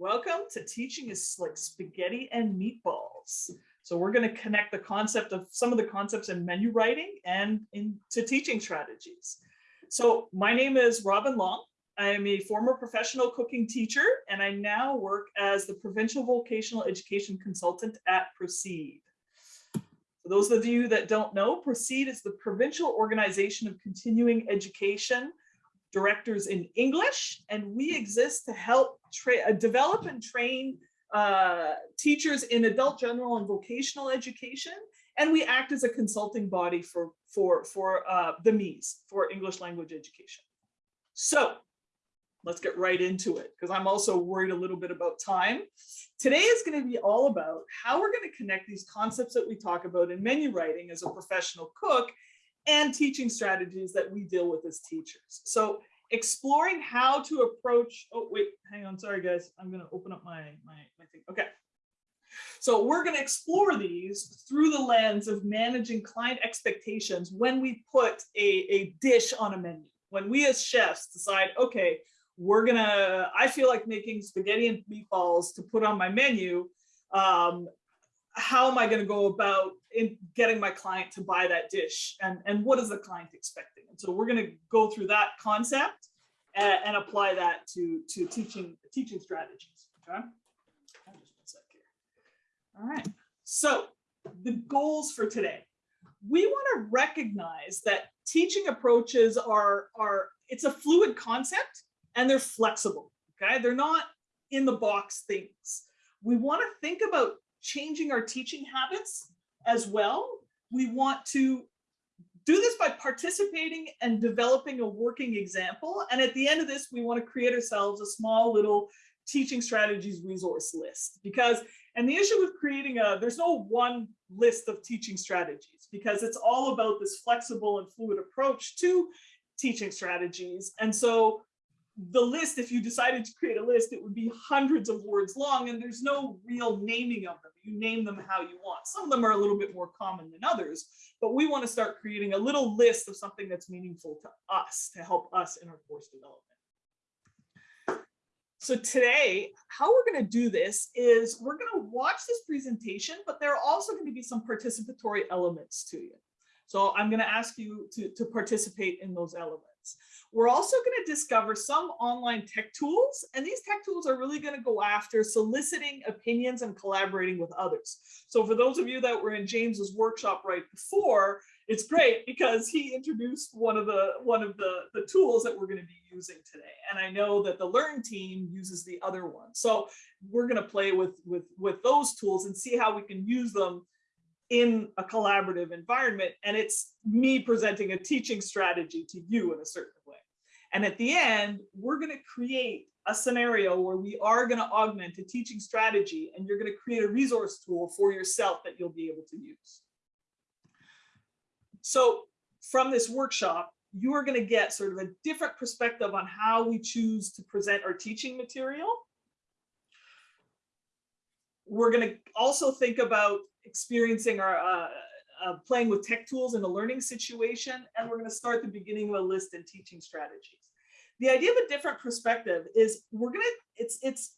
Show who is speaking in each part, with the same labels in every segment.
Speaker 1: Welcome to Teaching is like spaghetti and meatballs. So we're going to connect the concept of some of the concepts in menu writing and into teaching strategies. So my name is Robin Long. I am a former professional cooking teacher, and I now work as the Provincial Vocational Education Consultant at PROCEDE. For those of you that don't know, PROCEDE is the provincial organization of continuing education directors in English, and we exist to help develop and train uh, teachers in adult general and vocational education. And we act as a consulting body for, for, for uh, the MEs, for English language education. So let's get right into it because I'm also worried a little bit about time. Today is going to be all about how we're going to connect these concepts that we talk about in menu writing as a professional cook and teaching strategies that we deal with as teachers. So exploring how to approach, oh, wait, hang on, sorry guys, I'm gonna open up my, my, my thing, okay. So we're gonna explore these through the lens of managing client expectations when we put a, a dish on a menu. When we as chefs decide, okay, we're gonna, I feel like making spaghetti and meatballs to put on my menu, um, how am I going to go about in getting my client to buy that dish and, and what is the client expecting? And so we're going to go through that concept and, and apply that to, to teaching, teaching strategies. Okay. All right. So the goals for today, we want to recognize that teaching approaches are, are it's a fluid concept and they're flexible. Okay. They're not in the box things. We want to think about changing our teaching habits as well. We want to do this by participating and developing a working example. And at the end of this, we want to create ourselves a small little teaching strategies resource list because and the issue with creating a there's no one list of teaching strategies because it's all about this flexible and fluid approach to teaching strategies and so the list, if you decided to create a list, it would be hundreds of words long and there's no real naming of them. You name them how you want. Some of them are a little bit more common than others, but we want to start creating a little list of something that's meaningful to us to help us in our course development. So today, how we're going to do this is we're going to watch this presentation, but there are also going to be some participatory elements to it. So I'm going to ask you to, to participate in those elements. We're also going to discover some online tech tools, and these tech tools are really going to go after soliciting opinions and collaborating with others. So for those of you that were in James's workshop right before, it's great because he introduced one of the one of the, the tools that we're going to be using today. And I know that the Learn team uses the other one. So we're going to play with, with, with those tools and see how we can use them in a collaborative environment. And it's me presenting a teaching strategy to you in a certain. And at the end, we're going to create a scenario where we are going to augment a teaching strategy and you're going to create a resource tool for yourself that you'll be able to use. So from this workshop, you are going to get sort of a different perspective on how we choose to present our teaching material. We're going to also think about experiencing our uh, uh, playing with tech tools in a learning situation, and we're going to start the beginning of a list and teaching strategies. The idea of a different perspective is we're going to, it's, it's,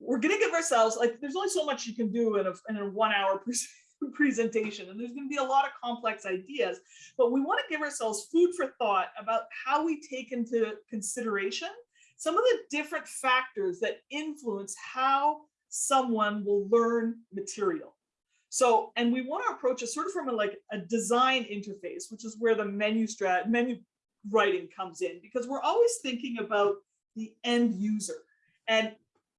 Speaker 1: we're going to give ourselves, like, there's only so much you can do in a, in a one hour presentation, and there's going to be a lot of complex ideas, but we want to give ourselves food for thought about how we take into consideration some of the different factors that influence how someone will learn material. So, and we want to approach it sort of from a, like a design interface, which is where the menu strat menu writing comes in, because we're always thinking about the end user. And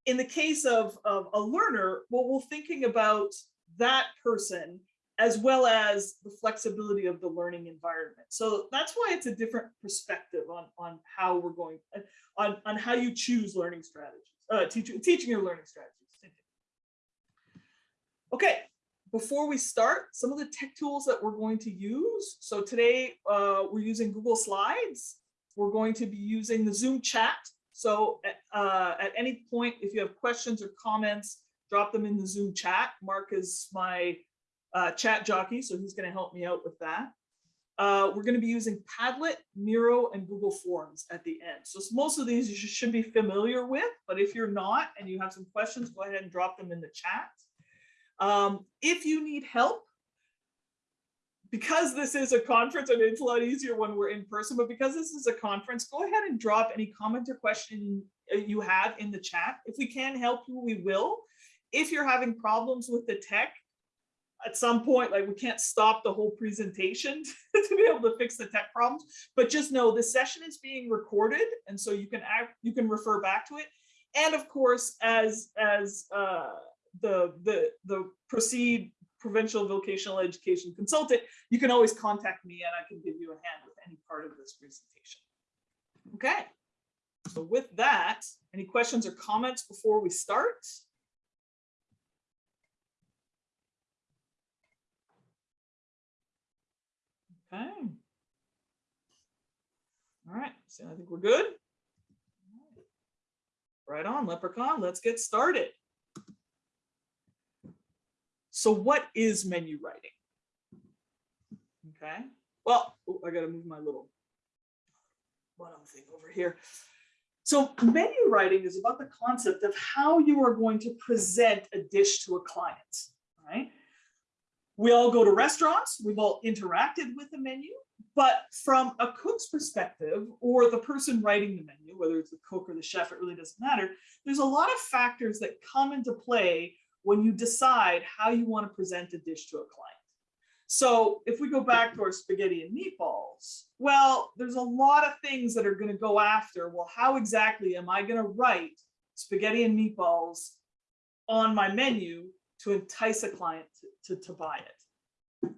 Speaker 1: in the case of, of a learner, well, we're thinking about that person as well as the flexibility of the learning environment. So that's why it's a different perspective on, on how we're going, on, on how you choose learning strategies, uh, teaching, teaching your learning strategies. Okay, before we start, some of the tech tools that we're going to use. So today uh, we're using Google Slides. We're going to be using the Zoom chat. So at, uh, at any point, if you have questions or comments, drop them in the Zoom chat. Mark is my uh, chat jockey, so he's going to help me out with that. Uh, we're going to be using Padlet, Miro, and Google Forms at the end. So most of these you should be familiar with, but if you're not and you have some questions, go ahead and drop them in the chat. Um, if you need help, because this is a conference and it's a lot easier when we're in person, but because this is a conference, go ahead and drop any comment or question uh, you have in the chat. If we can help you, we will. If you're having problems with the tech, at some point, like we can't stop the whole presentation to be able to fix the tech problems, but just know the session is being recorded. And so you can act, you can refer back to it. And of course, as, as uh, the, the, the PROCEDE provincial vocational education consultant, you can always contact me and I can give you a hand with any part of this presentation. Okay, so with that, any questions or comments before we start? Okay. All right, so I think we're good. Right on, Leprechaun, let's get started. So what is menu writing? Okay, well, I gotta move my little bottom thing over here. So menu writing is about the concept of how you are going to present a dish to a client, right? We all go to restaurants, we've all interacted with the menu, but from a cook's perspective or the person writing the menu, whether it's the cook or the chef, it really doesn't matter. There's a lot of factors that come into play when you decide how you want to present a dish to a client. So if we go back to our spaghetti and meatballs, well, there's a lot of things that are going to go after, well, how exactly am I going to write spaghetti and meatballs on my menu to entice a client to, to, to buy it?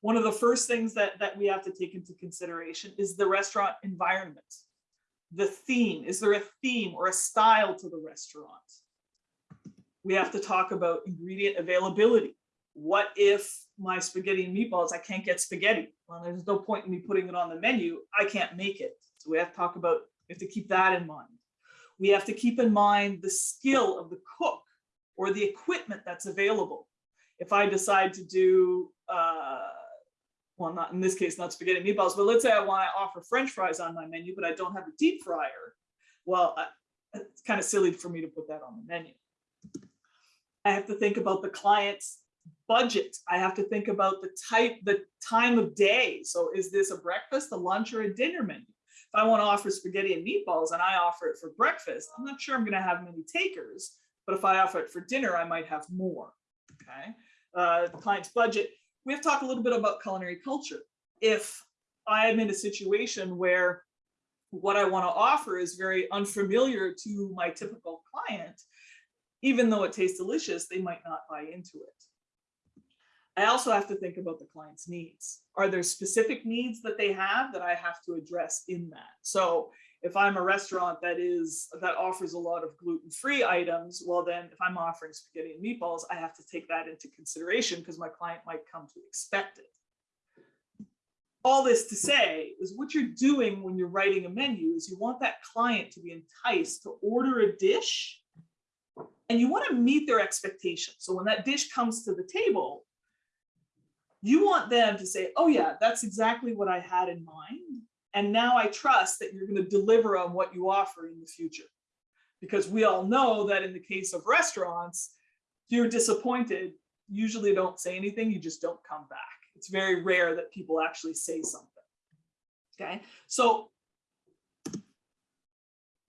Speaker 1: One of the first things that, that we have to take into consideration is the restaurant environment. The theme, is there a theme or a style to the restaurant? We have to talk about ingredient availability. What if my spaghetti and meatballs, I can't get spaghetti? Well, there's no point in me putting it on the menu. I can't make it. So we have to talk about, we have to keep that in mind. We have to keep in mind the skill of the cook or the equipment that's available. If I decide to do, uh, well, not in this case, not spaghetti meatballs, but let's say I want to offer French fries on my menu, but I don't have a deep fryer. Well, I, it's kind of silly for me to put that on the menu. I have to think about the client's budget. I have to think about the type, the time of day. So is this a breakfast, a lunch, or a dinner menu? If I want to offer spaghetti and meatballs and I offer it for breakfast, I'm not sure I'm going to have many takers. But if I offer it for dinner, I might have more. Okay. Uh, the client's budget. We have to talk a little bit about culinary culture. If I am in a situation where what I want to offer is very unfamiliar to my typical client, even though it tastes delicious, they might not buy into it. I also have to think about the client's needs. Are there specific needs that they have that I have to address in that? So if I'm a restaurant that is that offers a lot of gluten-free items, well then if I'm offering spaghetti and meatballs, I have to take that into consideration because my client might come to expect it. All this to say is what you're doing when you're writing a menu is you want that client to be enticed to order a dish and you want to meet their expectations. So when that dish comes to the table, you want them to say, oh yeah, that's exactly what I had in mind. And now I trust that you're going to deliver on what you offer in the future. Because we all know that in the case of restaurants, if you're disappointed, usually don't say anything, you just don't come back. It's very rare that people actually say something. Okay, so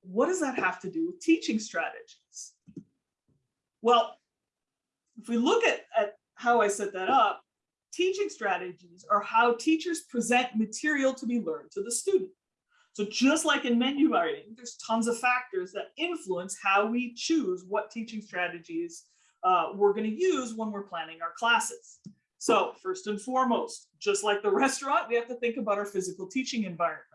Speaker 1: what does that have to do with teaching strategies? Well, if we look at, at how I set that up, teaching strategies are how teachers present material to be learned to the student. So just like in menu writing, there's tons of factors that influence how we choose what teaching strategies uh, we're going to use when we're planning our classes. So first and foremost, just like the restaurant, we have to think about our physical teaching environment.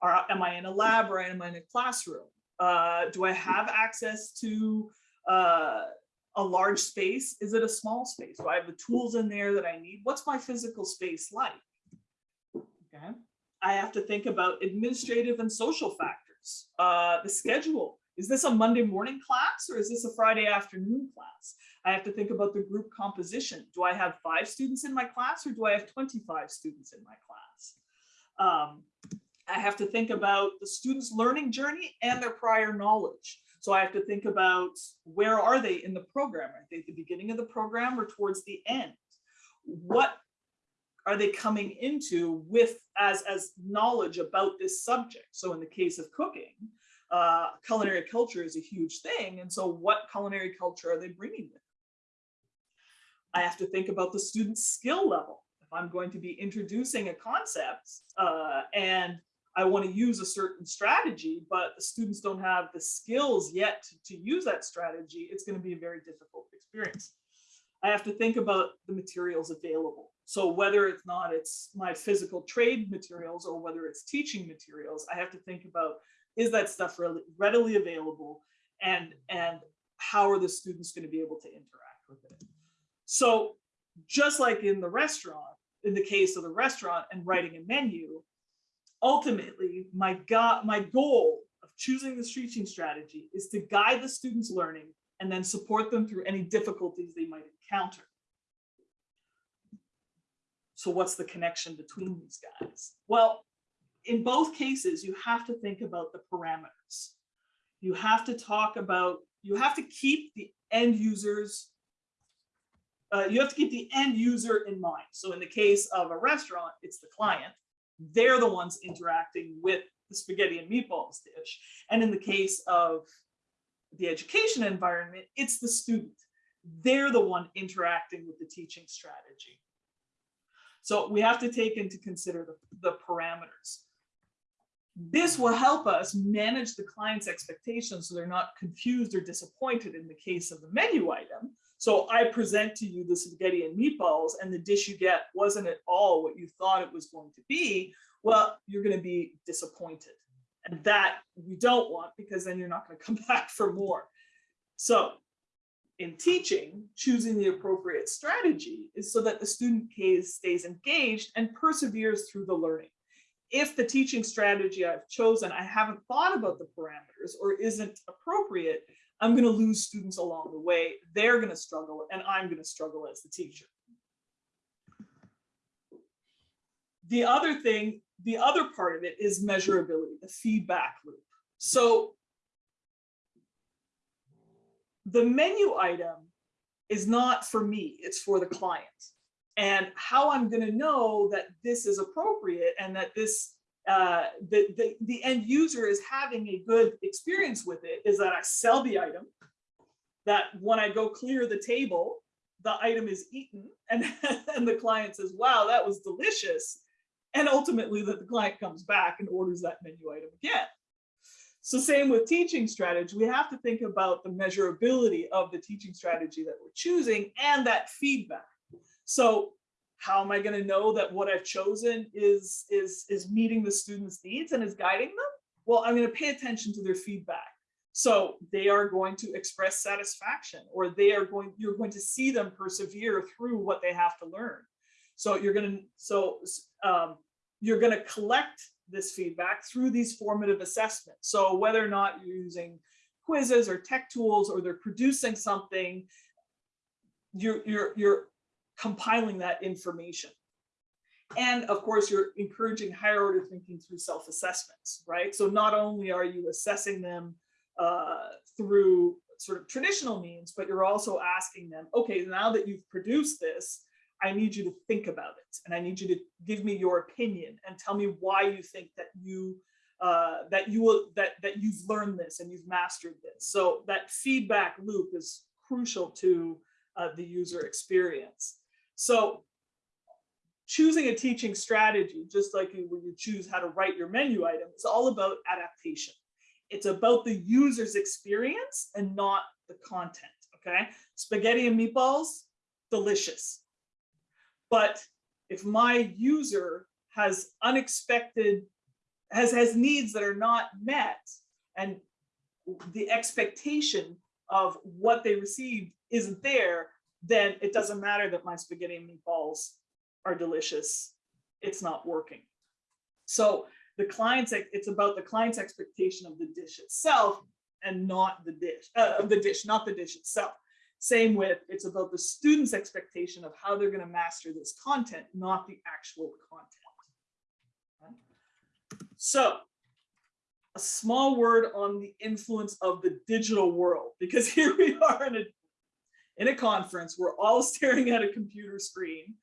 Speaker 1: Are, am I in a lab or am I in a classroom? Uh, do I have access to uh, a large space? Is it a small space? Do I have the tools in there that I need? What's my physical space like? Okay. I have to think about administrative and social factors. Uh, the schedule. is this a Monday morning class or is this a Friday afternoon class? I have to think about the group composition. Do I have five students in my class or do I have 25 students in my class? Um, I have to think about the student's learning journey and their prior knowledge. So I have to think about where are they in the program? Are they at the beginning of the program or towards the end? What are they coming into with as, as knowledge about this subject? So in the case of cooking, uh, culinary culture is a huge thing. And so what culinary culture are they bringing with? I have to think about the student's skill level. If I'm going to be introducing a concept uh, and I want to use a certain strategy, but the students don't have the skills yet to, use that strategy, it's going to be a very difficult experience. I have to think about the materials available. So whether it's not it's my physical trade materials or whether it's teaching materials, I have to think about is that stuff really readily available and and how are the students going to be able to interact with it. So just like in the restaurant, in the case of the restaurant and writing a menu, ultimately my my goal of choosing this teaching strategy is to guide the students learning and then support them through any difficulties they might encounter. So what's the connection between these guys? Well, in both cases, you have to think about the parameters. You have to talk about, you have to keep the end users, uh, you have to keep the end user in mind. So in the case of a restaurant, it's the client. They're the ones interacting with the spaghetti and meatballs dish. And in the case of the education environment, it's the student. They're the one interacting with the teaching strategy. So we have to take into consider the, the parameters. This will help us manage the client's expectations so they're not confused or disappointed in the case of the menu item. So I present to you the spaghetti and meatballs and the dish you get wasn't at all what you thought it was going to be. Well, you're going to be disappointed. And that we don't want because then you're not going to come back for more. So in teaching, choosing the appropriate strategy is so that the student case stays engaged and perseveres through the learning. If the teaching strategy I've chosen, I haven't thought about the parameters or isn't appropriate, I'm going to lose students along the way. They're going to struggle and I'm going to struggle as the teacher. The other thing the other part of it is measurability, the feedback loop. So the menu item is not for me, it's for the client. And how I'm going to know that this is appropriate and that this uh, the, the, the end user is having a good experience with it is that I sell the item, that when I go clear the table, the item is eaten and, and the client says, wow, that was delicious and ultimately that the client comes back and orders that menu item again. So same with teaching strategy, we have to think about the measurability of the teaching strategy that we're choosing and that feedback. So how am I going to know that what I've chosen is, is, is meeting the students' needs and is guiding them? Well, I'm going to pay attention to their feedback. So they are going to express satisfaction or they are going, you're going to see them persevere through what they have to learn. So you're going to, so um, you're going to collect this feedback through these formative assessments. So whether or not you're using quizzes or tech tools or they're producing something, you're, you're, you're compiling that information. And of course, you're encouraging higher order thinking through self-assessments, right? So not only are you assessing them uh, through sort of traditional means, but you're also asking them, okay, now that you've produced this, I need you to think about it and I need you to give me your opinion and tell me why you think that you uh, that you will that that you've learned this and you've mastered this. So that feedback loop is crucial to uh, the user experience. So choosing a teaching strategy, just like when you choose how to write your menu item, it's all about adaptation. It's about the user's experience and not the content. Okay, spaghetti and meatballs, delicious but if my user has unexpected, has, has needs that are not met and the expectation of what they received isn't there, then it doesn't matter that my spaghetti and meatballs are delicious. It's not working. So the client's, it's about the client's expectation of the dish itself and not the dish, uh, of the dish, not the dish itself. Same with, it's about the student's expectation of how they're going to master this content, not the actual content. So a small word on the influence of the digital world, because here we are in a, in a conference, we're all staring at a computer screen.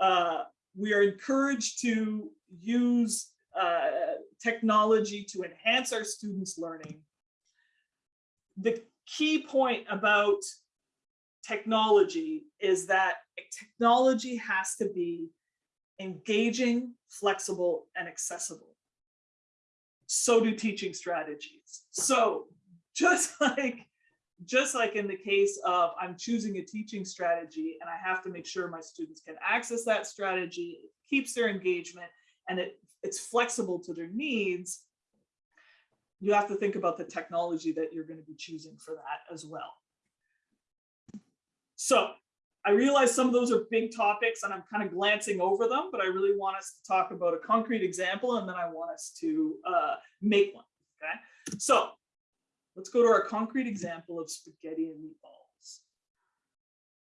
Speaker 1: Uh, we are encouraged to use uh, technology to enhance our students' learning. The key point about technology is that technology has to be engaging, flexible, and accessible. So do teaching strategies. So just like just like in the case of I'm choosing a teaching strategy and I have to make sure my students can access that strategy, it keeps their engagement and it, it's flexible to their needs, you have to think about the technology that you're going to be choosing for that as well. So I realize some of those are big topics and I'm kind of glancing over them, but I really want us to talk about a concrete example and then I want us to uh, make one, okay? So let's go to our concrete example of spaghetti and meatballs.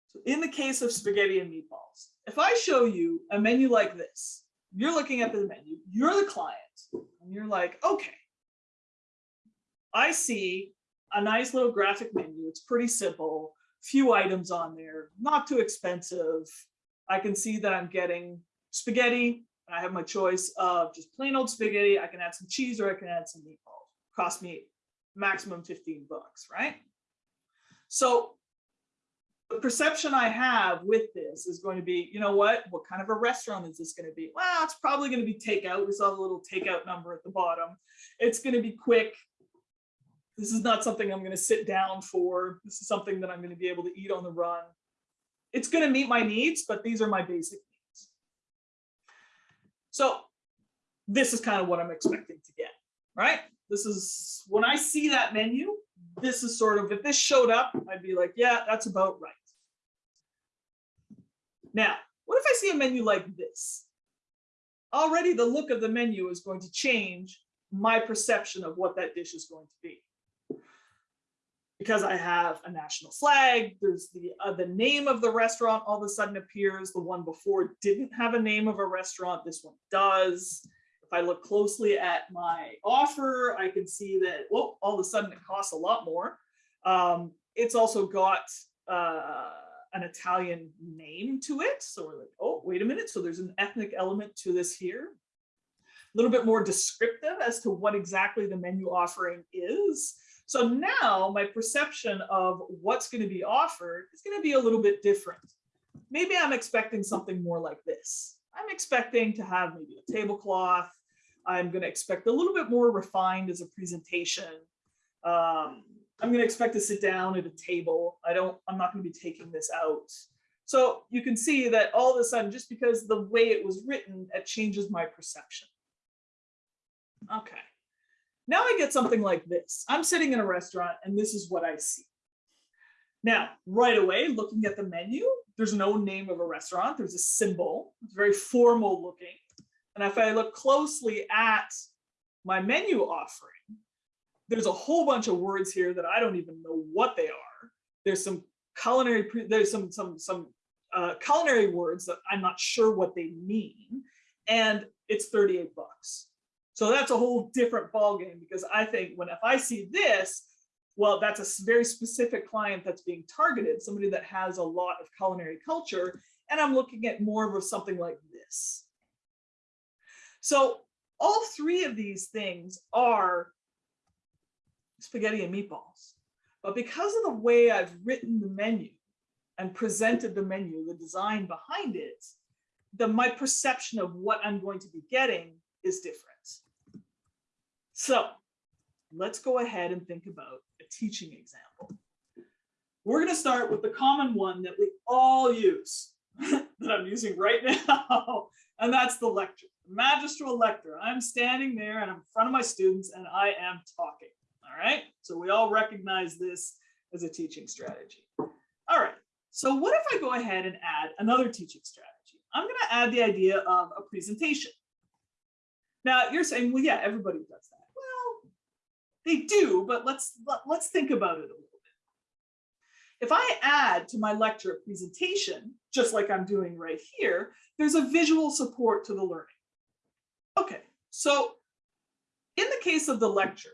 Speaker 1: So in the case of spaghetti and meatballs, if I show you a menu like this, you're looking at the menu, you're the client, and you're like, okay, I see a nice little graphic menu. It's pretty simple few items on there, not too expensive. I can see that I'm getting spaghetti. I have my choice of just plain old spaghetti. I can add some cheese or I can add some meatballs. Cost me maximum 15 bucks, right? So the perception I have with this is going to be, you know what, what kind of a restaurant is this going to be? Well, it's probably going to be takeout. We saw the little takeout number at the bottom. It's going to be quick this is not something I'm going to sit down for. This is something that I'm going to be able to eat on the run. It's going to meet my needs, but these are my basic needs. So this is kind of what I'm expecting to get, right? This is when I see that menu, this is sort of, if this showed up, I'd be like, yeah, that's about right. Now, what if I see a menu like this? Already the look of the menu is going to change my perception of what that dish is going to be because I have a national flag, there's the uh, the name of the restaurant all of a sudden appears. The one before didn't have a name of a restaurant. This one does. If I look closely at my offer, I can see that, well, all of a sudden it costs a lot more. Um, it's also got uh, an Italian name to it. So we're like, oh, wait a minute. So there's an ethnic element to this here. A little bit more descriptive as to what exactly the menu offering is. So now my perception of what's going to be offered is going to be a little bit different. Maybe I'm expecting something more like this. I'm expecting to have maybe a tablecloth. I'm going to expect a little bit more refined as a presentation. Um, I'm going to expect to sit down at a table. I don't, I'm not going to be taking this out. So you can see that all of a sudden, just because the way it was written, it changes my perception. Okay. Now I get something like this. I'm sitting in a restaurant and this is what I see. Now, right away, looking at the menu, there's no name of a restaurant. There's a symbol. It's very formal looking. And if I look closely at my menu offering, there's a whole bunch of words here that I don't even know what they are. There's some culinary, there's some, some, some uh, culinary words that I'm not sure what they mean. And it's 38 bucks. So that's a whole different ballgame because I think when if I see this, well, that's a very specific client that's being targeted, somebody that has a lot of culinary culture, and I'm looking at more of something like this. So all three of these things are spaghetti and meatballs. But because of the way I've written the menu and presented the menu, the design behind it, the my perception of what I'm going to be getting is different. So let's go ahead and think about a teaching example. We're going to start with the common one that we all use, that I'm using right now, and that's the lecture, magistral lecture. I'm standing there and I'm in front of my students and I am talking, all right? So we all recognize this as a teaching strategy. All right, so what if I go ahead and add another teaching strategy? I'm going to add the idea of a presentation. Now you're saying, well, yeah, everybody does that. Well, they do, but let's, let- let's think about it a little bit. If I add to my lecture a presentation, just like I'm doing right here, there's a visual support to the learning. Okay, so in the case of the lecture,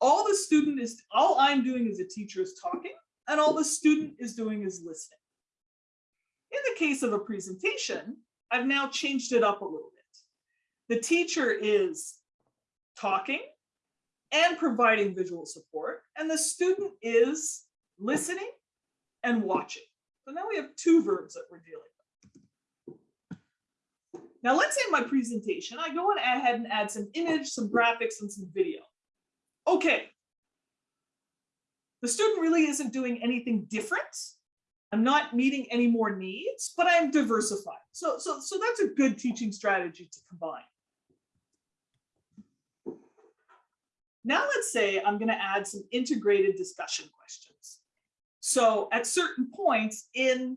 Speaker 1: all the student is, all I'm doing as a teacher is talking, and all the student is doing is listening. In the case of a presentation, I've now changed it up a little bit. The teacher is talking and providing visual support, and the student is listening and watching. So now we have two verbs that we're dealing with. Now let's say in my presentation, I go ahead and add some image, some graphics, and some video. Okay. The student really isn't doing anything different. I'm not meeting any more needs, but I'm diversified. So, so, so that's a good teaching strategy to combine. Now let's say I'm going to add some integrated discussion questions. So at certain points in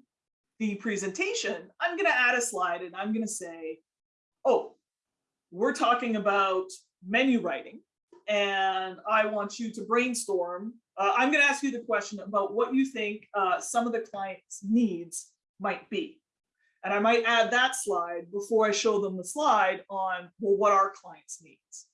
Speaker 1: the presentation, I'm going to add a slide and I'm going to say, oh, we're talking about menu writing and I want you to brainstorm. Uh, I'm going to ask you the question about what you think uh, some of the client's needs might be. And I might add that slide before I show them the slide on, well, what are clients' needs?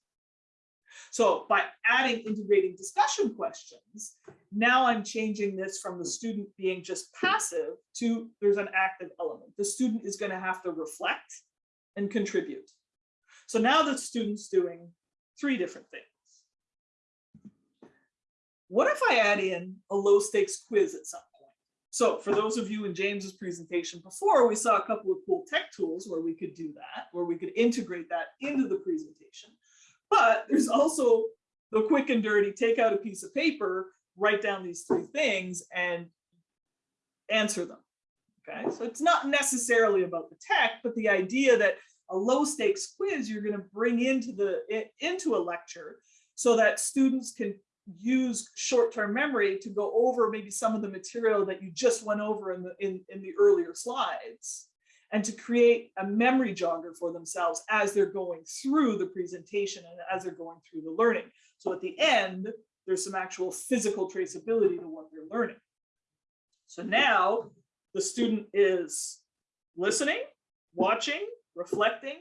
Speaker 1: So by adding integrating discussion questions, now I'm changing this from the student being just passive to there's an active element. The student is going to have to reflect and contribute. So now the student's doing three different things. What if I add in a low stakes quiz at some point? So for those of you in James's presentation before, we saw a couple of cool tech tools where we could do that, where we could integrate that into the presentation. But there's also the quick and dirty, take out a piece of paper, write down these three things and answer them. Okay, so it's not necessarily about the tech, but the idea that a low stakes quiz you're going to bring into the into a lecture so that students can use short-term memory to go over maybe some of the material that you just went over in the in, in the earlier slides and to create a memory jogger for themselves as they're going through the presentation and as they're going through the learning. So at the end, there's some actual physical traceability to what they're learning. So now the student is listening, watching, reflecting,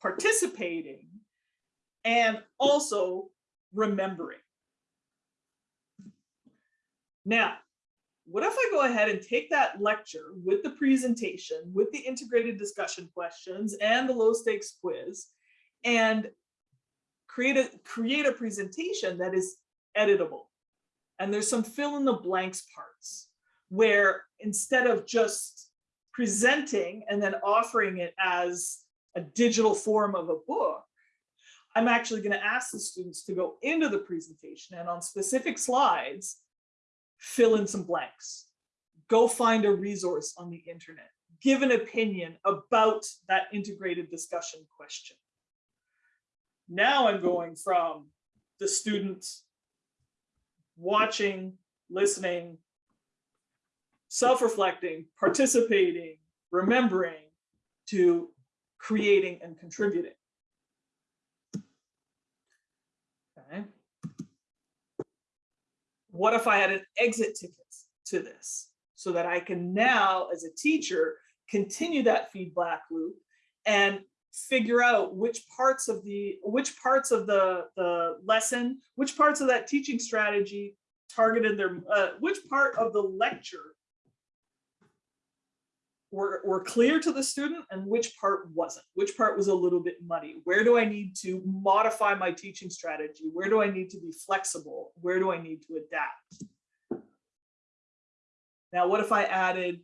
Speaker 1: participating, and also remembering. Now, what if I go ahead and take that lecture with the presentation, with the integrated discussion questions and the low stakes quiz and create a, create a presentation that is editable. And there's some fill in the blanks parts where instead of just presenting and then offering it as a digital form of a book, I'm actually going to ask the students to go into the presentation and on specific slides, fill in some blanks. Go find a resource on the internet. Give an opinion about that integrated discussion question. Now I'm going from the student watching, listening, self-reflecting, participating, remembering, to creating and contributing. Okay. What if I had an exit ticket to this? So that I can now, as a teacher, continue that feedback loop and figure out which parts of the which parts of the the lesson which parts of that teaching strategy targeted their uh, which part of the lecture were, were clear to the student and which part wasn't, which part was a little bit muddy. Where do I need to modify my teaching strategy? Where do I need to be flexible? Where do I need to adapt? Now, what if I added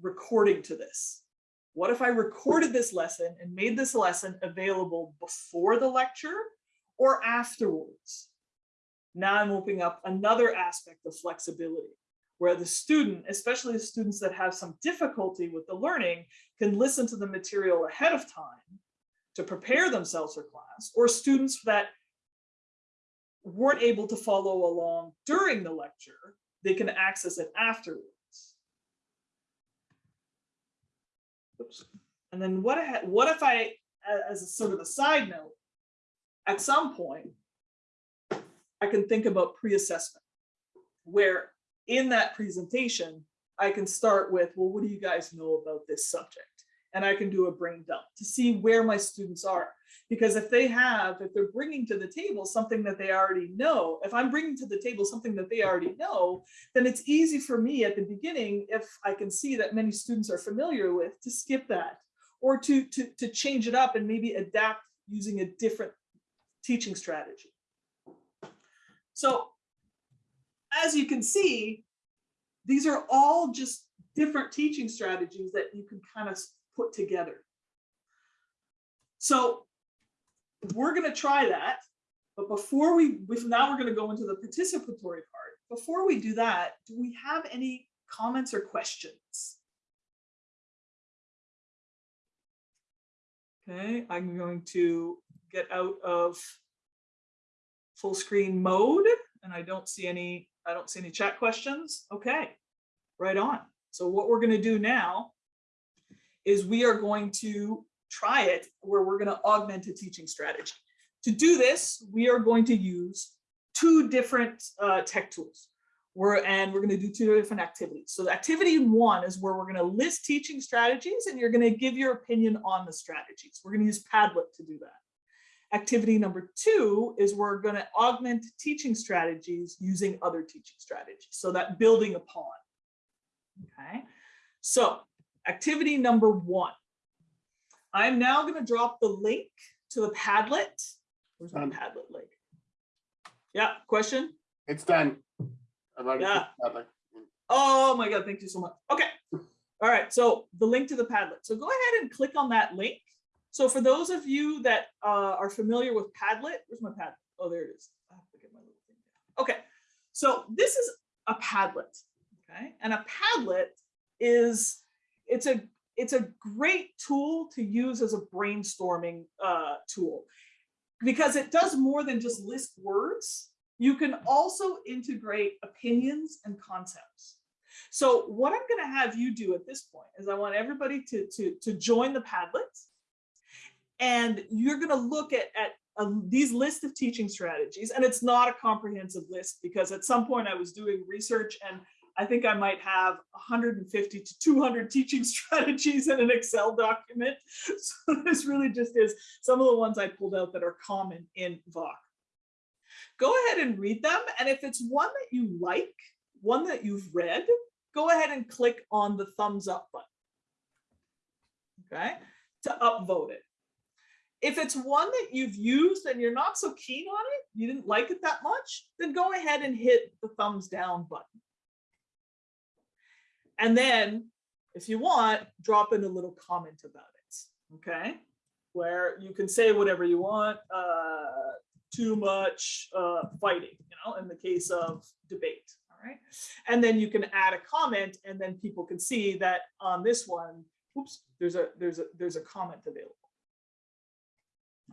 Speaker 1: recording to this? What if I recorded this lesson and made this lesson available before the lecture or afterwards? Now I'm opening up another aspect of flexibility where the student, especially the students that have some difficulty with the learning, can listen to the material ahead of time to prepare themselves for class, or students that weren't able to follow along during the lecture, they can access it afterwards. Oops. And then what, what if I, as a sort of a side note, at some point, I can think about pre-assessment, where in that presentation, I can start with, well, what do you guys know about this subject? And I can do a brain dump to see where my students are. Because if they have, if they're bringing to the table something that they already know, if I'm bringing to the table something that they already know, then it's easy for me at the beginning, if I can see that many students are familiar with, to skip that or to, to, to change it up and maybe adapt using a different teaching strategy. So as you can see, these are all just different teaching strategies that you can kind of put together. So we're going to try that. But before we, now we're going to go into the participatory part. Before we do that, do we have any comments or questions? Okay, I'm going to get out of full screen mode and I don't see any, I don't see any chat questions. Okay, right on. So what we're going to do now is we are going to try it where we're going to augment a teaching strategy. To do this, we are going to use two different uh, tech tools. We're, and we're going to do two different activities. So the activity one is where we're going to list teaching strategies and you're going to give your opinion on the strategies. We're going to use Padlet to do that. Activity number two is we're going to augment teaching strategies using other teaching strategies. So that building upon. Okay. So activity number one. I'm now going to drop the link to the Padlet. Where's my Padlet link? Yeah, question?
Speaker 2: It's done.
Speaker 1: Yeah. Oh my God, thank you so much. Okay. All right, so the link to the Padlet. So go ahead and click on that link. So for those of you that uh, are familiar with Padlet, where's my Padlet? Oh, there it is. I have to get my little thing down. Okay, so this is a Padlet, okay? And a Padlet is, it's a, it's a great tool to use as a brainstorming uh, tool because it does more than just list words. You can also integrate opinions and concepts. So what I'm going to have you do at this point is I want everybody to, to, to join the Padlet. And you're going to look at, at uh, these list of teaching strategies. And it's not a comprehensive list because at some point I was doing research and I think I might have 150 to 200 teaching strategies in an Excel document. So this really just is some of the ones I pulled out that are common in VOC. Go ahead and read them. And if it's one that you like, one that you've read, go ahead and click on the thumbs up button. Okay, to upvote it. If it's one that you've used and you're not so keen on it, you didn't like it that much, then go ahead and hit the thumbs down button. And then if you want, drop in a little comment about it, okay? Where you can say whatever you want, uh, too much uh, fighting, you know, in the case of debate, all right? And then you can add a comment and then people can see that on this one, oops, there's a, there's a, there's a comment available.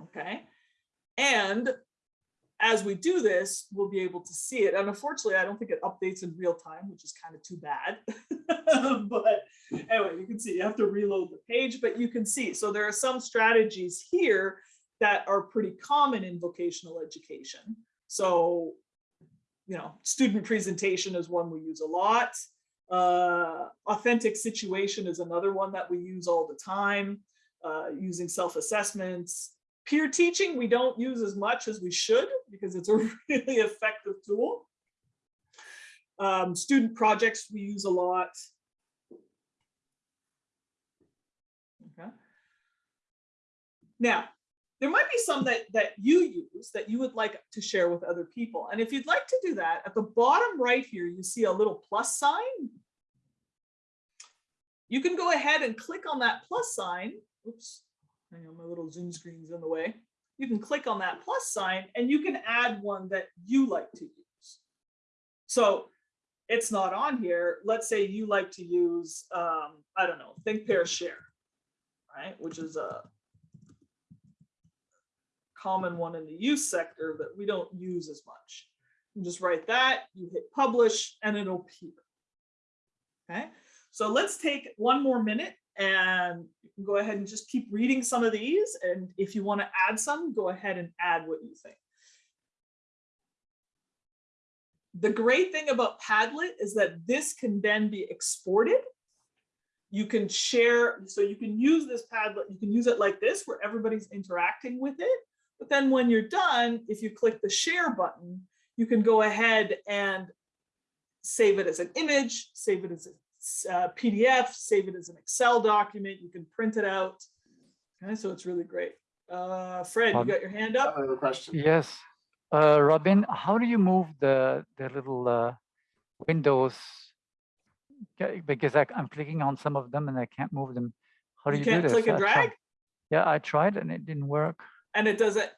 Speaker 1: Okay, and as we do this, we'll be able to see it. And unfortunately, I don't think it updates in real time, which is kind of too bad. but anyway, you can see you have to reload the page, but you can see. So there are some strategies here that are pretty common in vocational education. So, you know, student presentation is one we use a lot. Uh, authentic situation is another one that we use all the time, uh, using self-assessments, Peer teaching, we don't use as much as we should because it's a really effective tool. Um, student projects we use a lot. Okay. Now, there might be some that, that you use that you would like to share with other people. And if you'd like to do that, at the bottom right here, you see a little plus sign. You can go ahead and click on that plus sign. Oops, hang on, my little Zoom screen's in the way. You can click on that plus sign and you can add one that you like to use. So it's not on here. Let's say you like to use, um, I don't know, think, pair, share, right? Which is a common one in the youth sector that we don't use as much. You just write that, you hit publish, and it'll appear. Okay, so let's take one more minute and you can go ahead and just keep reading some of these. And if you want to add some, go ahead and add what you think. the great thing about Padlet is that this can then be exported. You can share, so you can use this Padlet, you can use it like this where everybody's interacting with it. But then when you're done, if you click the share button, you can go ahead and save it as an image, save it as a uh, PDF, save it as an Excel document, you can print it out. Okay, so it's really great. Uh, Fred, you
Speaker 3: Um,
Speaker 1: got your hand up?
Speaker 2: I have a question.
Speaker 3: Yes. Uh, Robin, how do you move the, the little uh, windows? Okay, Because I, I'm clicking on some of them and I can't move them. How do
Speaker 1: You
Speaker 3: you do
Speaker 1: can't
Speaker 3: this?
Speaker 1: click and
Speaker 3: I
Speaker 1: drag?
Speaker 3: Yeah, I tried and it didn't work.
Speaker 1: and it doesn't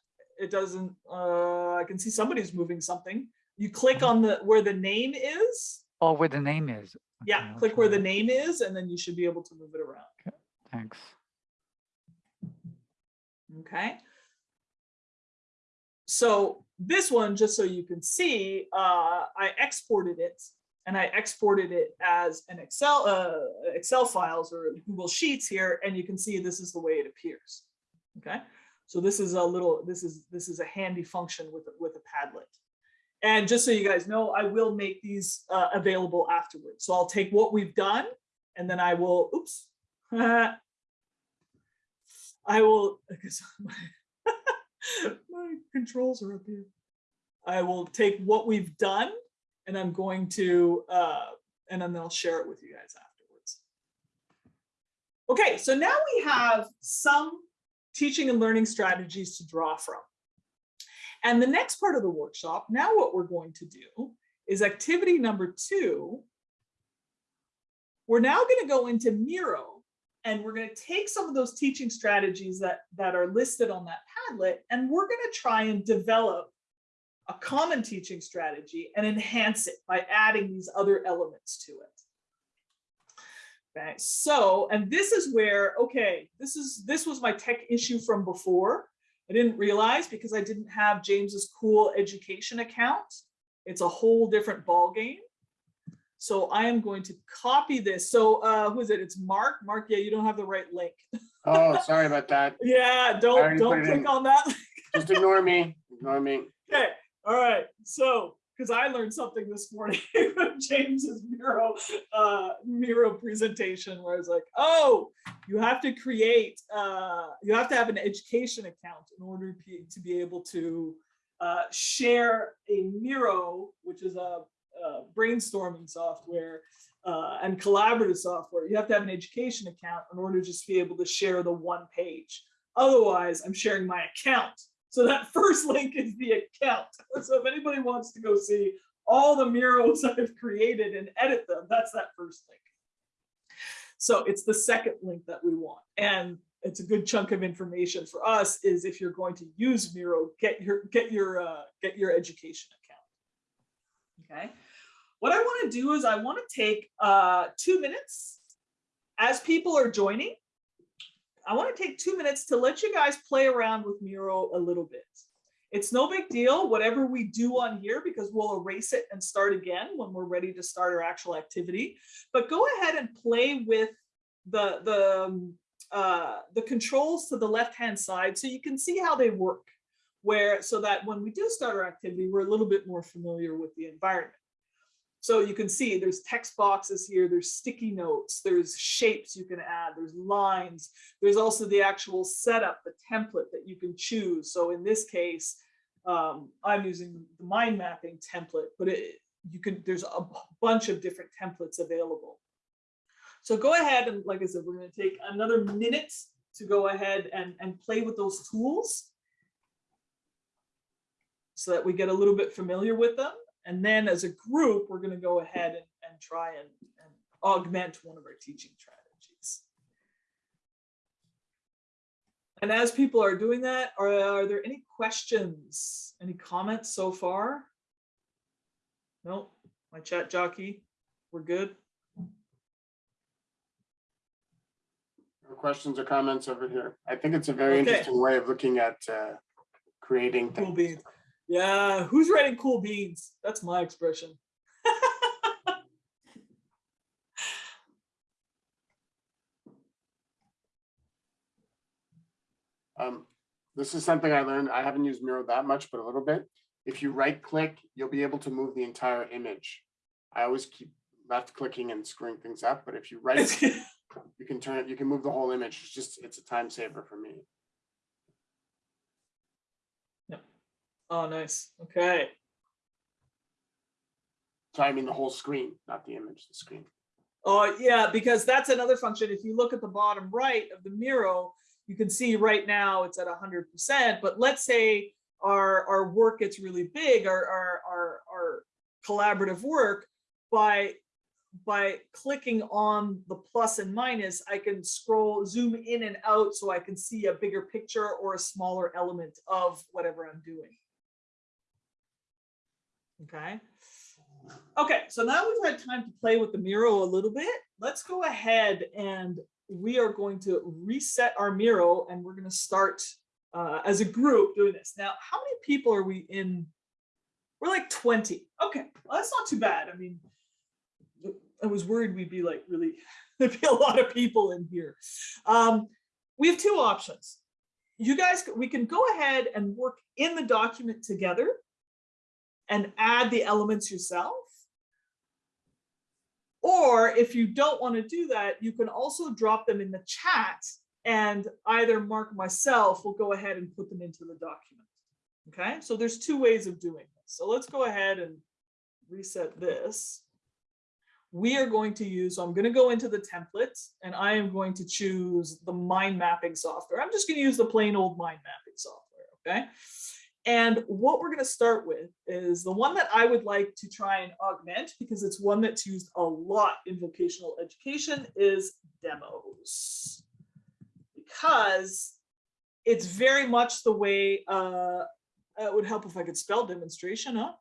Speaker 1: it doesn't uh i can see somebody's moving something you click on the where the name is
Speaker 3: Oh, where the name is.
Speaker 1: Yeah click where the name is and then you should be able to move it around.
Speaker 3: Okay, Thanks.
Speaker 1: okay. So this one just so you can see uh i exported it and i exported it as an excel uh excel files or google sheets here and you can see this is the way it appears. Okay? So this is a little this is this is a handy function with with a padlet and just so you guys know i will make these uh, available afterwards. So i'll take what we've done and then i will oops. I will because my, my controls are up here. I will take what we've done and i'm going to uh and then i'll share it with you guys afterwards. Okay so now we have some teaching and learning strategies to draw from. And the next part of the workshop, now what we're going to do is activity number two. We're now going to go into Miro and we're going to take some of those teaching strategies that, that are listed on that Padlet and we're going to try and develop a common teaching strategy and enhance it by adding these other elements to it. Okay, so, and this is where, okay, this is, this was my tech issue from before. I didn't realize because I didn't have James's cool education account. It's a whole different ballgame. So I am going to copy this. So uh, who is it? It's Mark. Mark, yeah, you don't have the right link.
Speaker 2: Oh, sorry about that.
Speaker 1: Yeah, don't, don't click on that.
Speaker 2: Just ignore me. Ignore me.
Speaker 1: Okay, all right. So, because I learned something this morning from James's Miro uh, Miro presentation, where I was like, "Oh, you have to create, uh, you have to have an education account in order to be, able to uh, share a Miro, which is a, a brainstorming software." Uh, and collaborative software, you have to have an education account in order to just be able to share the one page. Otherwise, I'm sharing my account. So that first link is the account. So if anybody wants to go see all the murals I've created and edit them, that's that first link. So it's the second link that we want. And it's a good chunk of information for us is if you're going to use Miro, get your get your uh, get your education account. Okay. What I want to do is I want to take uh, two minutes as people are joining. I want to take two minutes to let you guys play around with Miro a little bit. It's no big deal, whatever we do on here, because we'll erase it and start again when we're ready to start our actual activity. But go ahead and play with the, the, um, uh, the controls to the left-hand side so you can see how they work. Where, so that when we do start our activity, we're a little bit more familiar with the environment. So you can see there's text boxes here, there's sticky notes, there's shapes you can add, there's lines, there's also the actual setup, the template that you can choose. So in this case, um, I'm using the mind mapping template, but it, you can, there's a bunch of different templates available. So go ahead and like I said, we're gonna take another minute to go ahead and, and play with those tools so that we get a little bit familiar with them. And then as a group, we're gonna go ahead and, and try and, and augment one of our teaching strategies. And as people are doing that, are, are there any questions, any comments so far? No, my chat jockey, we're good.
Speaker 2: No Questions or comments over here? I think it's a very
Speaker 1: Okay.
Speaker 2: interesting way of looking at uh, creating things.
Speaker 1: Yeah, who's writing cool beans? That's my expression.
Speaker 2: Um, This is something I learned. I haven't used Miro that much, but a little bit. If you right click, you'll be able to move the entire image. I always keep left clicking and screwing things up, but if you right, you can turn it, you can move the whole image. It's just, it's a time saver for me.
Speaker 1: Oh, nice. Okay.
Speaker 2: So I mean the whole screen, not the image, the screen.
Speaker 1: Oh, yeah, because that's another function. If you look at the bottom right of the Miro, you can see right now it's at hundred percent, but let's say our, our work gets really big, our, our, our, our collaborative work by, by clicking on the plus and minus, I can scroll, zoom in and out so I can see a bigger picture or a smaller element of whatever I'm doing. Okay. Okay, so now we've had time to play with the Miro a little bit. Let's go ahead and we are going to reset our Miro and we're going to start uh, as a group doing this. Now, how many people are we in? We're like 20. Okay, well, that's not too bad. I mean, I was worried we'd be like really, there'd be a lot of people in here. Um, we have two options. You guys, we can go ahead and work in the document together and add the elements yourself. Or if you don't want to do that, you can also drop them in the chat and either Mark myself will go ahead and put them into the document. Okay, so there's two ways of doing this. So let's go ahead and reset this. We are going to use, so I'm going to go into the template and I am going to choose the mind mapping software. I'm just going to use the plain old mind mapping software. Okay. And what we're going to start with is the one that I would like to try and augment because it's one that's used a lot in vocational education is demos. Because it's very much the way, uh, it would help if I could spell demonstration, huh?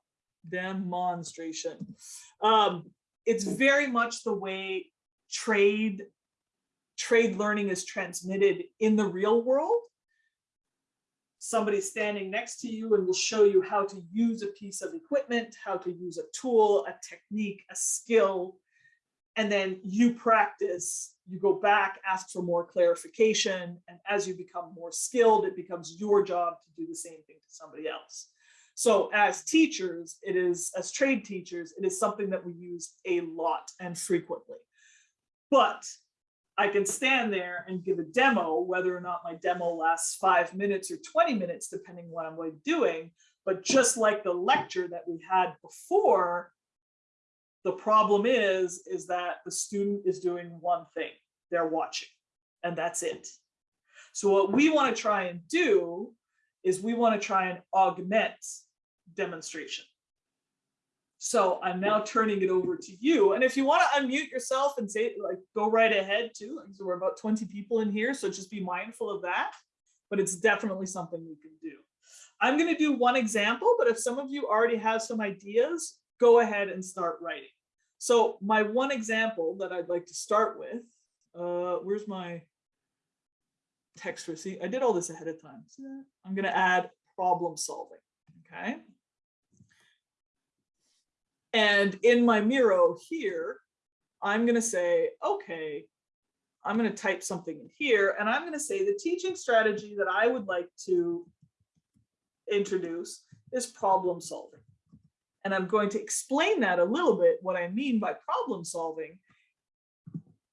Speaker 1: Demonstration. Um, it's very much the way trade, trade learning is transmitted in the real world somebody standing next to you and will show you how to use a piece of equipment, how to use a tool, a technique, a skill, and then you practice, you go back, ask for more clarification, and as you become more skilled, it becomes your job to do the same thing to somebody else. So as teachers, it is, as trade teachers, it is something that we use a lot and frequently. But I can stand there and give a demo, whether or not my demo lasts five minutes or 20 minutes, depending what I'm doing. But just like the lecture that we had before, the problem is, is that the student is doing one thing, they're watching, and that's it. So what we want to try and do is we want to try and augment demonstration. So I'm now turning it over to you. And if you want to unmute yourself and say, like, go right ahead too. So we're about 20 people in here, so just be mindful of that. But it's definitely something we can do. I'm going to do one example, but if some of you already have some ideas, go ahead and start writing. So my one example that I'd like to start with, uh, where's my text receipt? I did all this ahead of time. So I'm going to add problem solving. Okay. And in my Miro here, I'm going to say, okay, I'm going to type something in here and I'm going to say the teaching strategy that I would like to introduce is problem solving. And I'm going to explain that a little bit, what I mean by problem solving.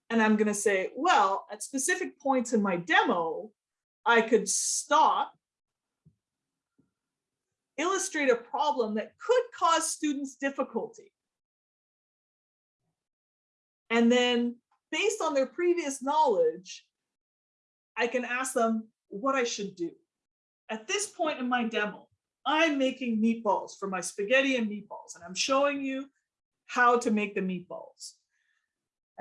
Speaker 1: And I'm going to say, well, at specific points in my demo, I could stop illustrate a problem that could cause students difficulty. And then based on their previous knowledge, I can ask them what I should do. At this point in my demo, I'm making meatballs for my spaghetti and meatballs, and I'm showing you how to make the meatballs.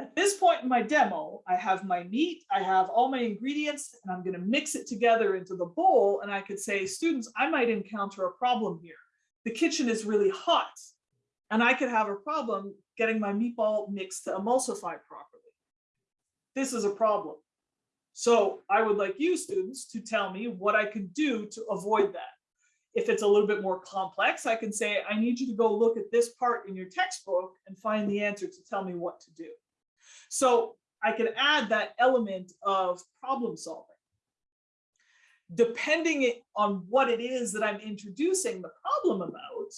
Speaker 1: At this point in my demo, I have my meat, I have all my ingredients, and I'm going to mix it together into the bowl. And I could say, students, I might encounter a problem here. The kitchen is really hot, and I could have a problem getting my meatball mix to emulsify properly. This is a problem. So I would like you students to tell me what I can do to avoid that. If it's a little bit more complex, I can say, I need you to go look at this part in your textbook and find the answer to tell me what to do. So I can add that element of problem solving. depending on what it is that I'm introducing the problem about,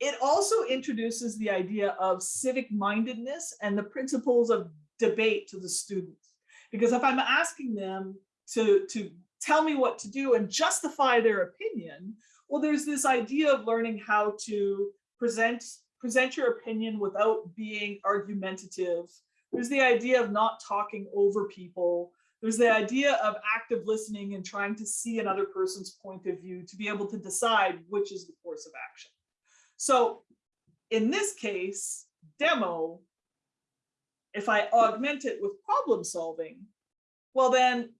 Speaker 1: it also introduces the idea of civic mindedness and the principles of debate to the students. Because if I'm asking them to, to tell me what to do and justify their opinion, well, there's this idea of learning how to present, present your opinion without being argumentative. There's the idea of not talking over people. There's the idea of active listening and trying to see another person's point of view to be able to decide which is the course of action. So in this case, demo, if I augment it with problem solving, well then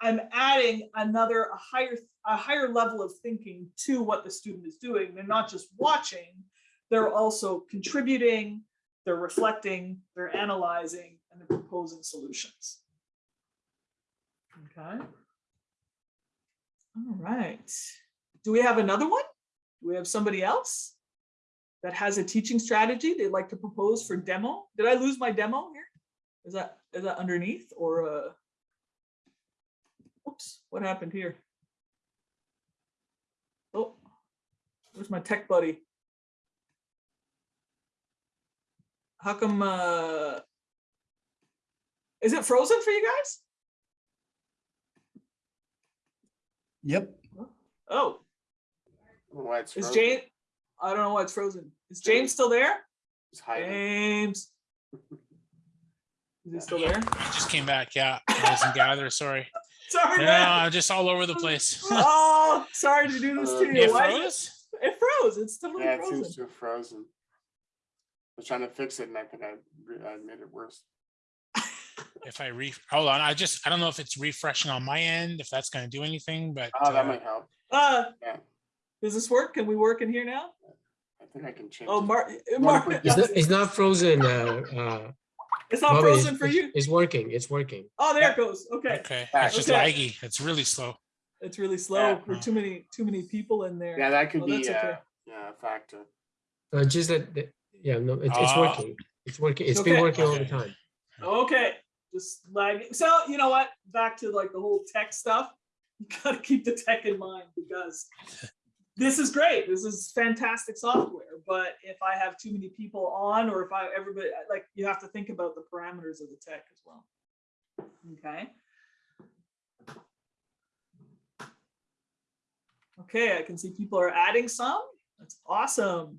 Speaker 1: I'm adding another, a higher, a higher level of thinking to what the student is doing. They're not just watching, they're also contributing, they're reflecting, they're analyzing, and they're proposing solutions. Okay. All right. Do we have another one? Do we have somebody else that has a teaching strategy they'd like to propose for demo? Did I lose my demo here? Is that, is that underneath or, uh, oops, what happened here? Oh, where's my tech buddy? How come, uh, is it frozen for you guys?
Speaker 4: Yep.
Speaker 1: Oh,
Speaker 2: I why it's
Speaker 1: is. James, I don't know why it's frozen. Is James still there?
Speaker 2: It's hiding.
Speaker 1: James. Is he still there?
Speaker 5: I just came back. Yeah, I was in gather. Sorry.
Speaker 1: Sorry,
Speaker 5: No,
Speaker 1: man.
Speaker 5: I'm just all over the place.
Speaker 1: Oh, sorry to do this to you.
Speaker 5: It froze?
Speaker 1: It it froze. It's totally
Speaker 2: Yeah, it seems to have frozen. I was trying to fix it and I think I, I made it worse.
Speaker 5: If I re, hold on, I just, I don't know if it's refreshing on my end, if that's gonna do anything, but.
Speaker 2: Oh, that
Speaker 5: uh,
Speaker 2: might help.
Speaker 1: Uh,
Speaker 2: Yeah.
Speaker 1: does this work? Can we work in here now?
Speaker 2: I think I can change.
Speaker 1: Oh. Mark,
Speaker 2: wanna
Speaker 1: Mark,
Speaker 6: It's not, it's not frozen. Uh, uh,
Speaker 1: it's not
Speaker 6: Bobby,
Speaker 1: frozen
Speaker 6: it's-
Speaker 1: for you.
Speaker 6: It's working. It's working.
Speaker 1: Oh, there it goes. Okay.
Speaker 5: Okay,
Speaker 2: Back.
Speaker 5: it's just laggy. It's really slow.
Speaker 1: It's really slow.
Speaker 2: Yeah.
Speaker 1: There are too many, too many people in there.
Speaker 2: Yeah, that could
Speaker 1: Oh,
Speaker 2: be,
Speaker 1: that's
Speaker 2: uh,
Speaker 1: okay.
Speaker 2: yeah, a factor.
Speaker 6: Uh, just that, that- yeah, no, it's, it's
Speaker 5: Ah.
Speaker 6: working. It's working. It's
Speaker 1: Okay.
Speaker 6: been working all the
Speaker 5: Okay.
Speaker 6: time.
Speaker 1: Okay, just lagging. So you know what? Back to like the whole tech stuff. You gotta keep the tech in mind because this is great. This is fantastic software. But if I have too many people on, or if I everybody like, you have to think about the parameters of the tech as well. Okay. Okay, I can see people are adding some. That's awesome.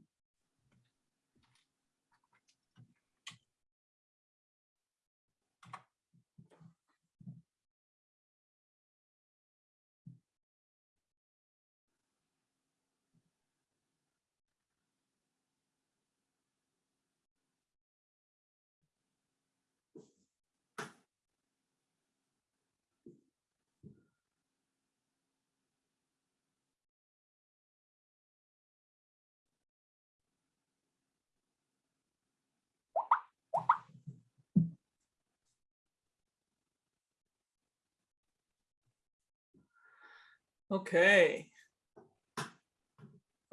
Speaker 1: Okay.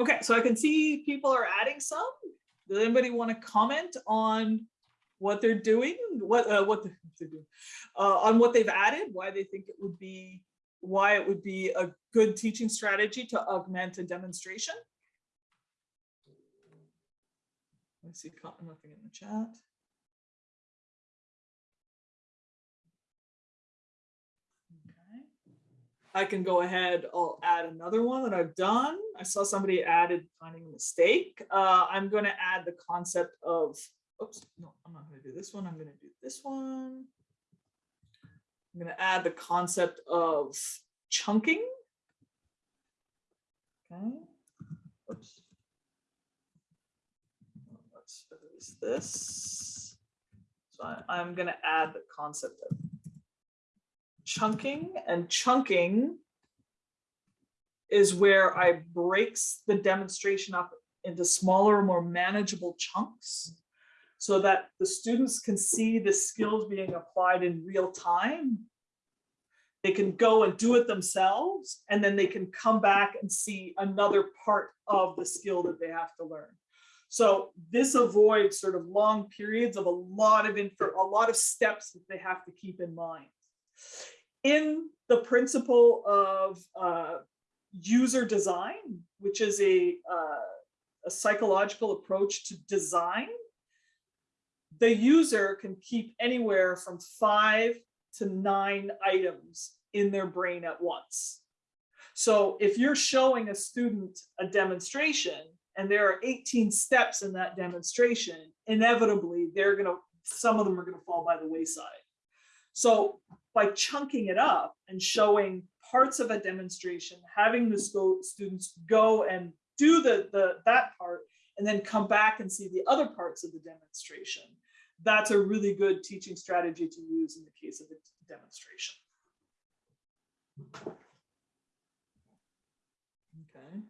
Speaker 1: Okay, so I can see people are adding some. Does anybody want to comment on what they're doing? What, uh, what? Uh, on what they've added, why they think it would be, why it would be a good teaching strategy to augment a demonstration? I see nothing in the chat. I can go ahead, I'll add another one that I've done. I saw somebody added finding a mistake. Uh, I'm gonna add the concept of, oops, no, I'm not gonna do this one. I'm gonna do this one. I'm gonna add the concept of chunking. Okay. Oops. Let's erase this. So I, I'm gonna add the concept of chunking and chunking is where I breaks the demonstration up into smaller, more manageable chunks so that the students can see the skills being applied in real time. They can go and do it themselves, and then they can come back and see another part of the skill that they have to learn. So this avoids sort of long periods of a lot of info, a lot of steps that they have to keep in mind. In the principle of uh, user design, which is a, uh, a psychological approach to design, the user can keep anywhere from five to nine items in their brain at once. So if you're showing a student a demonstration and there are 18 steps in that demonstration, inevitably they're gonna, some of them are gonna fall by the wayside. So by chunking it up and showing parts of a demonstration, having the students go and do the, the, that part, and then come back and see the other parts of the demonstration, that's a really good teaching strategy to use in the case of a demonstration. Okay.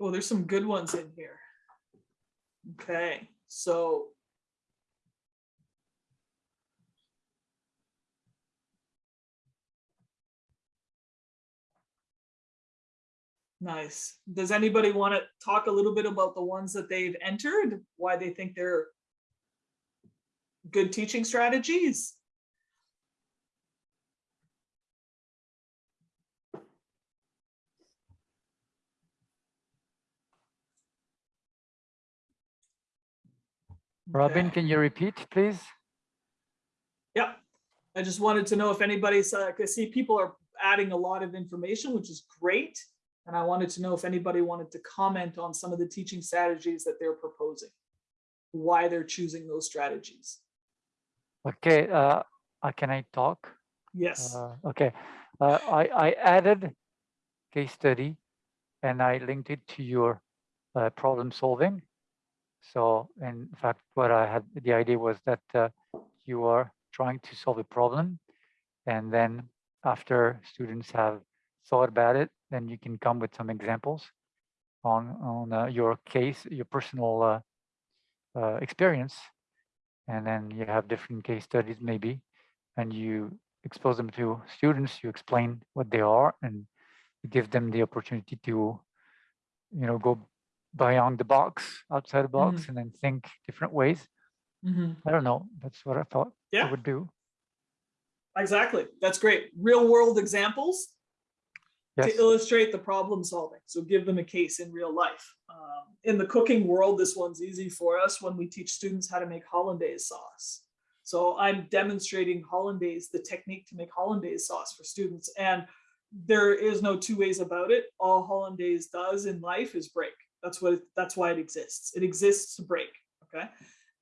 Speaker 1: Oh, there's some good ones in here. Okay, so. Nice. Does anybody want to talk a little bit about the ones that they've entered? Why they think they're good teaching strategies?
Speaker 3: Robin, can you repeat, please?
Speaker 1: Yeah, I just wanted to know if anybody's, uh, I see people are adding a lot of information, which is great. And I wanted to know if anybody wanted to comment on some of the teaching strategies that they're proposing. Why they're choosing those strategies.
Speaker 3: Okay, uh, uh, can I talk?
Speaker 1: Yes,
Speaker 3: Uh, okay, uh, I, I added case study and I linked it to your uh, problem solving. So in fact, what I had, the idea was that uh, you are trying to solve a problem. And then after students have thought about it, then you can come with some examples on, on uh, your case, your personal uh, uh, experience. And then you have different case studies maybe, and you expose them to students, you explain what they are and give them the opportunity to, you know, go beyond the box, outside the box and then think different ways.
Speaker 1: Mhm.
Speaker 3: I don't know. That's what I thought I would do.
Speaker 1: exactly. That's great. Real world examples
Speaker 3: Yes.
Speaker 1: to illustrate the problem solving. So give them a case in real life. Um, in the cooking world, this one's easy for us when we teach students how to make hollandaise sauce. So I'm demonstrating hollandaise, the technique to make hollandaise sauce for students. And there is no two ways about it. All hollandaise does in life is break. That's what, that's why it exists. It exists to break, okay?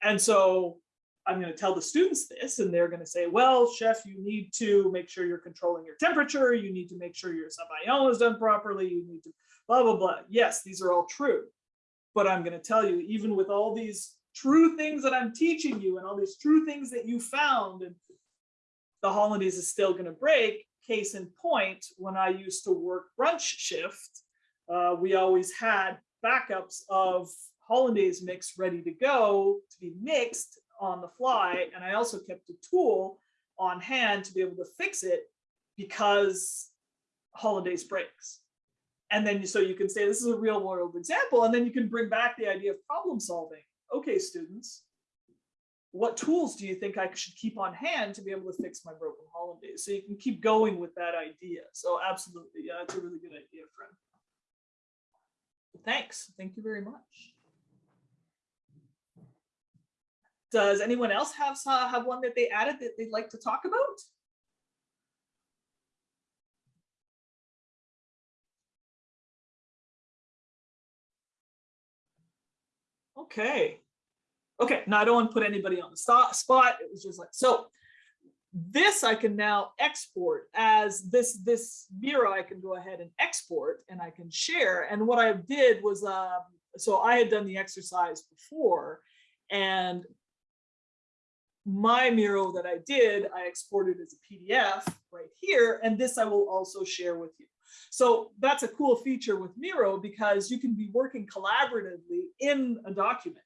Speaker 1: And so I'm going to tell the students this, and they're going to say, well, chef, you need to make sure you're controlling your temperature. You need to make sure your sabayon is done properly. You need to blah, blah, blah. Yes, these are all true. But I'm going to tell you, even with all these true things that I'm teaching you and all these true things that you found, and the hollandaise is still going to break. Case in point, when I used to work brunch shift, uh, we always had backups of hollandaise mix ready to go to be mixed on the fly. And I also kept a tool on hand to be able to fix it because hollandaise breaks. And then so you can say this is a real world example, and then you can bring back the idea of problem solving. Okay, students, what tools do you think I should keep on hand to be able to fix my broken hollandaise? So you can keep going with that idea. So absolutely, yeah, that's a really good idea, friend. Thanks. Thank you very much. Does anyone else have have one that they added that they'd like to talk about? Okay. Okay, now I don't want to put anybody on the spot. It was just like, so this I can now export as this, this Miro I can go ahead and export and I can share. And what I did was, um, so I had done the exercise before and my Miro that I did, I exported as a PDF right here, and this I will also share with you. So that's a cool feature with Miro because you can be working collaboratively in a document.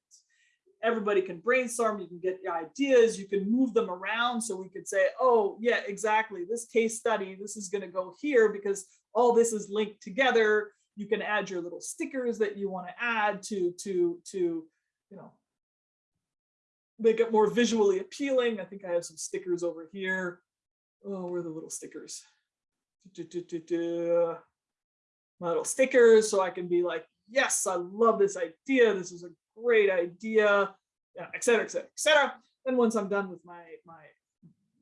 Speaker 1: Everybody can brainstorm, you can get the ideas, you can move them around. So we could say, oh yeah, exactly, this case study, this is gonna go here because all this is linked together. You can add your little stickers that you wanna add to, to, to, you know, make it more visually appealing. I think I have some stickers over here. Oh, where are the little stickers? Du-du-du-du-du. My little stickers, so I can be like, yes, I love this idea. This is a great idea, et cetera, et cetera, et cetera. Then once I'm done with my, my,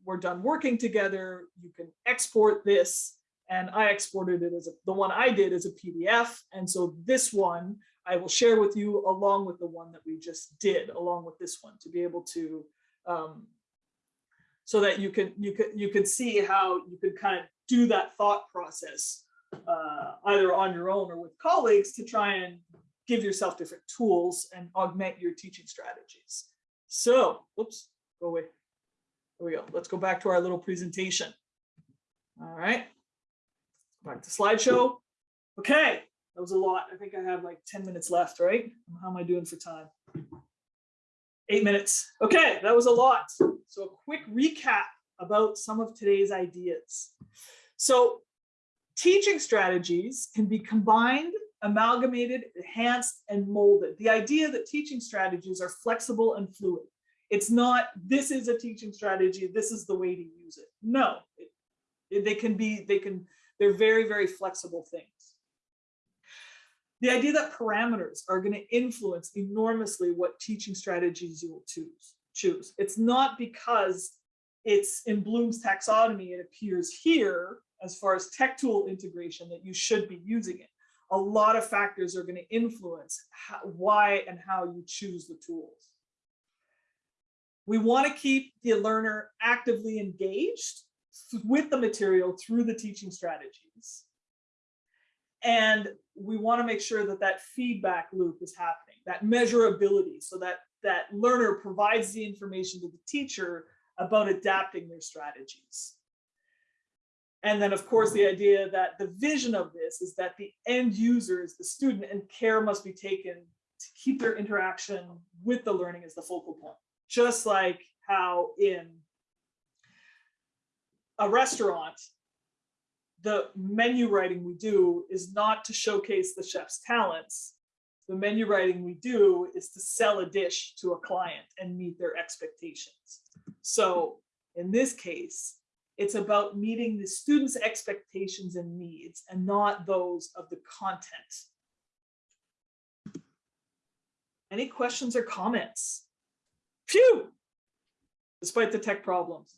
Speaker 1: we're done working together, you can export this. And I exported it as a, the one I did as a PDF. And so this one I will share with you along with the one that we just did, along with this one, to be able to, um, so that you can, you can, you can see how you can kind of do that thought process, uh, either on your own or with colleagues to try and give yourself different tools and augment your teaching strategies. So, oops, go away. There we go. Let's go back to our little presentation. All right. Back to slideshow. Okay, that was a lot. I think I have like 10 minutes left, right? How am I doing for time? Eight minutes. Okay, that was a lot. So a quick recap about some of today's ideas. So teaching strategies can be combined, amalgamated, enhanced, and molded. The idea that teaching strategies are flexible and fluid. It's not, this is a teaching strategy, this is the way to use it. No, it- they can be, they can, they're very, very flexible things. The idea that parameters are going to influence enormously what teaching strategies you will choose. Choose. It's not because it's in Bloom's taxonomy, it appears here as far as tech tool integration that you should be using it. A lot of factors are going to influence how, why and how you choose the tools. We want to keep the learner actively engaged with the material through the teaching strategies. And we want to make sure that that feedback loop is happening, that measurability, so that that learner provides the information to the teacher about adapting their strategies. And then, of course, the idea that the vision of this is that the end user is the student and care must be taken to keep their interaction with the learning as the focal point. Just like how in a restaurant, the menu writing we do is not to showcase the chef's talents. The menu writing we do is to sell a dish to a client and meet their expectations. So in this case, it's about meeting the students' expectations and needs and not those of the content. Any questions or comments? Phew! Despite the tech problems.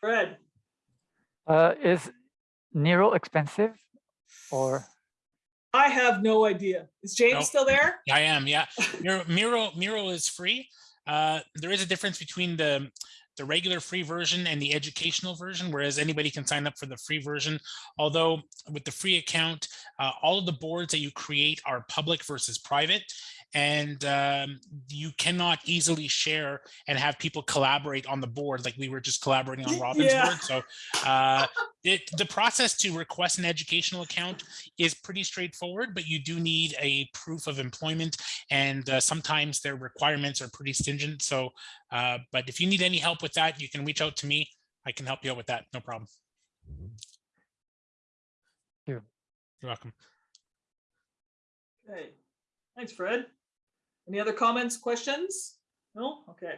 Speaker 1: Fred?
Speaker 3: Uh, is Miro expensive or?
Speaker 1: I have no idea. Is James
Speaker 5: No.
Speaker 1: still there?
Speaker 5: I am, yeah. Miro, Miro, Miro is free. Uh, there is a difference between the the regular free version and the educational version, whereas anybody can sign up for the free version. Although with the free account, uh, all of the boards that you create are public versus private, and um, you cannot easily share and have people collaborate on the board like we were just collaborating on
Speaker 1: Y-
Speaker 5: Robin's
Speaker 1: yeah.
Speaker 5: board. So uh, it, the process to request an educational account is pretty straightforward, but you do need a proof of employment and uh, sometimes their requirements are pretty stringent. So, uh, but if you need any help with that, you can reach out to me. I can help you out with that. No problem.
Speaker 3: you.
Speaker 5: You're welcome.
Speaker 1: Okay, thanks, Fred. Any other comments, questions? No? Okay.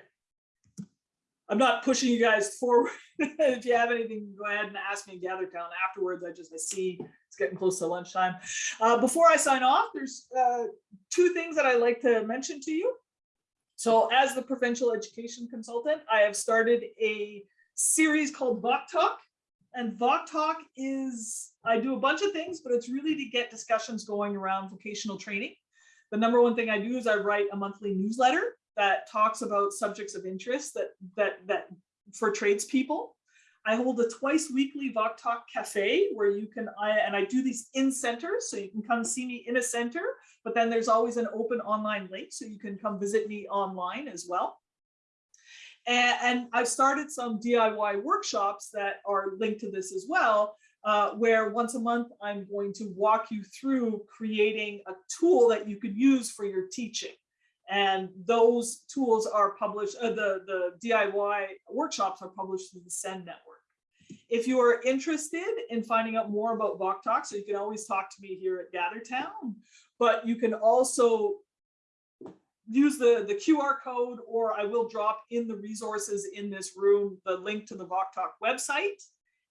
Speaker 1: I'm not pushing you guys forward. If you have anything, go ahead and ask me in GatherTown afterwards. I just, I see it's getting close to lunchtime. Uh, before I sign off, there's uh, two things that I like to mention to you. So as the provincial education consultant, I have started a series called VOC Talk. And VOC Talk is, I do a bunch of things, but it's really to get discussions going around vocational training. The number one thing I do is I write a monthly newsletter that talks about subjects of interest that that that for tradespeople. I hold a twice weekly VOC Talk Cafe where you can, I, and I do these in centers, so you can come see me in a center, but then there's always an open online link, so you can come visit me online as well. And, and I've started some DIY workshops that are linked to this as well, uh, where once a month I'm going to walk you through creating a tool that you could use for your teaching. And those tools are published, uh, the, the DIY workshops are published through the SEND network. If you are interested in finding out more about VOC Talk, so you can always talk to me here at GatherTown, but you can also use the, the QR code, or I will drop in the resources in this room, the link to the VokTalk website.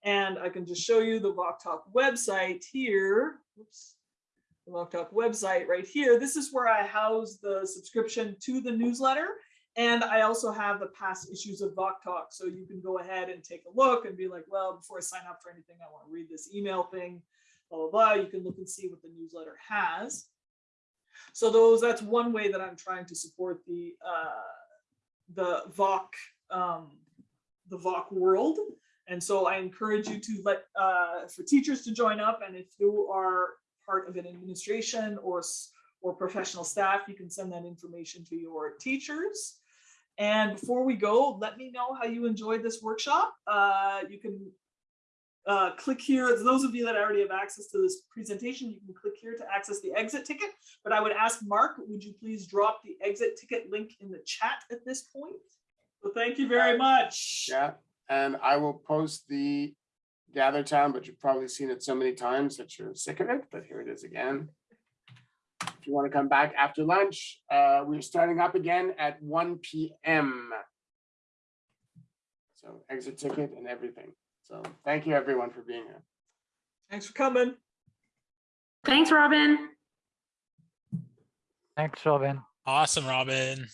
Speaker 1: And I can just show you the VokTalk website here. Oops. The VokTalk website right here. This is where I house the subscription to the newsletter. And I also have the past issues of VokTalk. So you can go ahead and take a look and be like, well, before I sign up for anything, I want to read this email thing, blah, blah, blah. You can look and see what the newsletter has. So those, that's one way that I'm trying to support the, uh, the VOC, um, the VOC world. And so I encourage you to let, uh, for teachers to join up. And if you are part of an administration or, or professional staff, you can send that information to your teachers. And before we go, let me know how you enjoyed this workshop. Uh, you can uh, click here. Those of you that already have access to this presentation, you can click here to access the exit ticket. But I would ask Mark, would you please drop the exit ticket link in the chat at this point? So thank you very much.
Speaker 2: Yeah, and I will post the gather town, but you've probably seen it so many times that you're sick of it, but here it is again. If you want to come back after lunch, uh, we're starting up again at one P M. So exit ticket and everything. So thank you everyone for being here.
Speaker 1: Thanks for coming.
Speaker 7: Thanks, Robin.
Speaker 3: Thanks, Robin.
Speaker 5: Awesome, Robin.